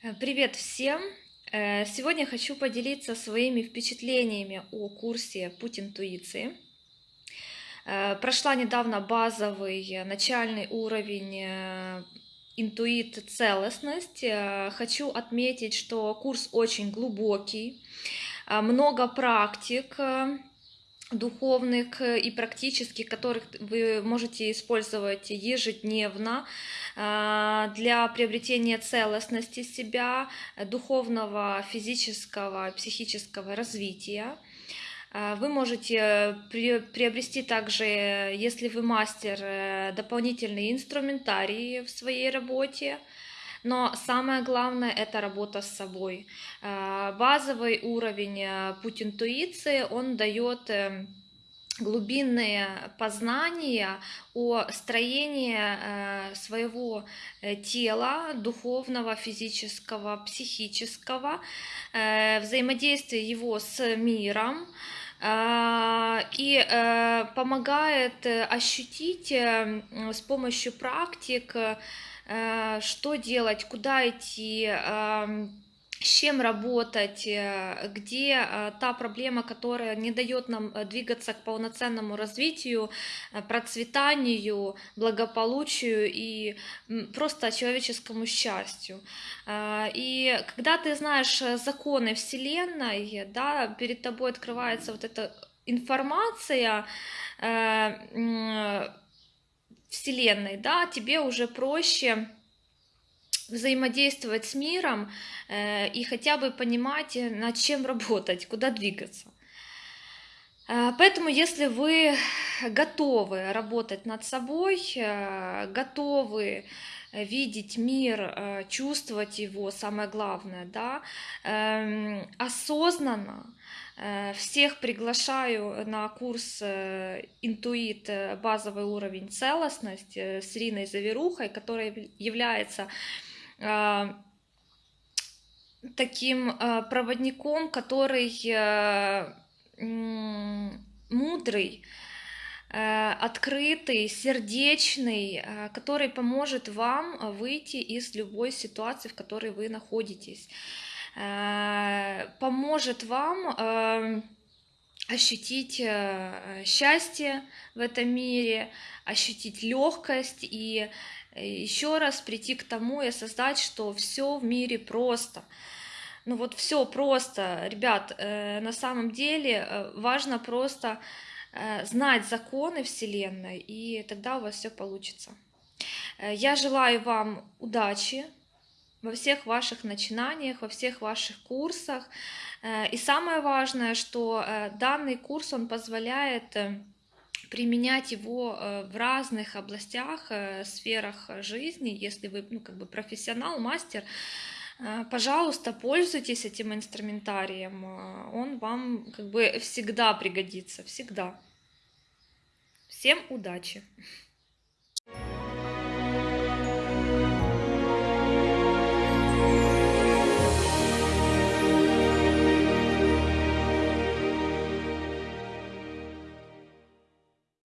Э, Привет всем! Э, Сегодня хочу поделиться своими впечатлениями о курсе «Путь интуиции». Э, Прошла недавно базовый начальный уровень интуит целостность. Хочу отметить, что курс очень глубокий, много практик, духовных э, и практических, которых вы можете использовать ежедневно а, для приобретения целостности себя, э, духовного, физического, психического развития. Вы можете при- приобрести также, э, если вы мастер, э, дополнительный инструментарий в своей работе. Но самое главное это работа с собой. А, Базовый уровень э, путь интуиции, он дает э, глубинные познания о строении э, своего э, тела, духовного, физического, психического, э, взаимодействие его с миром, и э, помогает э, ощутить э, с помощью практик, э, что делать, куда идти, ам, с чем работать, э, где э, та проблема, которая не дает нам э, двигаться к полноценному развитию, э, процветанию, благополучию и просто человеческому счастью. И когда ты знаешь э, законы Вселенной, да, перед тобой открывается вот эта информация э, Вселенной, да, тебе уже проще взаимодействовать с миром э, и хотя бы понимать, э, над чем работать, куда двигаться. Э, Поэтому, если вы готовы работать над собой, э, готовы видеть мир, э, чувствовать его, самое главное, да, эм, осознанно, э, всех приглашаю на курс э, «Интуит. Базовый уровень целостность» э, с Ириной Заверухой, которая яв- является таким проводником, который мудрый, открытый, сердечный, э, который поможет вам э, выйти из любой ситуации, в которой вы находитесь, Э, поможет вам ощутить э, счастье в этом мире, ощутить легкость и еще раз прийти к тому и осознать, что все в мире просто. Ну вот все просто, ребят, э, на самом деле э, важно просто э, знать законы Вселенной, и тогда у вас все получится. Э, Я желаю вам удачи во всех ваших начинаниях, во всех ваших курсах. Э, И самое важное, что э, данный курс, он позволяет э, применять его э, в разных областях, э, сферах жизни. Если вы ну, как бы профессионал, мастер, э, пожалуйста, пользуйтесь этим инструментарием. Э, Он вам как бы всегда пригодится, всегда. Всем удачи!